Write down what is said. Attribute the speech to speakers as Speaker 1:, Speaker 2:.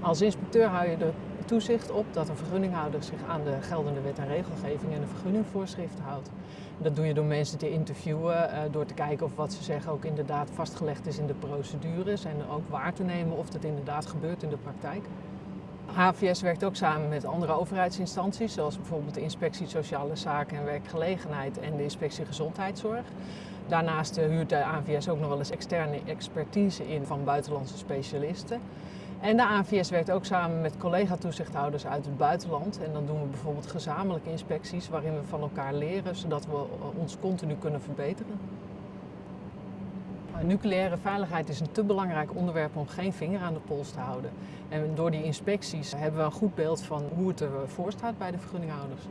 Speaker 1: Als inspecteur hou je er toezicht op dat een vergunninghouder zich aan de geldende wet en regelgeving en de vergunningvoorschriften houdt. Dat doe je door mensen te interviewen, eh, door te kijken of wat ze zeggen ook inderdaad vastgelegd is in de procedures en ook waar te nemen of dat inderdaad gebeurt in de praktijk. HVS werkt ook samen met andere overheidsinstanties, zoals bijvoorbeeld de Inspectie Sociale Zaken en Werkgelegenheid en de Inspectie Gezondheidszorg. Daarnaast eh, huurt de ANVS ook nog wel eens externe expertise in van buitenlandse specialisten. En de ANVS werkt ook samen met collega-toezichthouders uit het buitenland. En dan doen we bijvoorbeeld gezamenlijke inspecties waarin we van elkaar leren, zodat we ons continu kunnen verbeteren. Nucleaire veiligheid is een te belangrijk onderwerp om geen vinger aan de pols te houden. En door die inspecties hebben we een goed beeld van hoe het ervoor staat bij de vergunninghouders.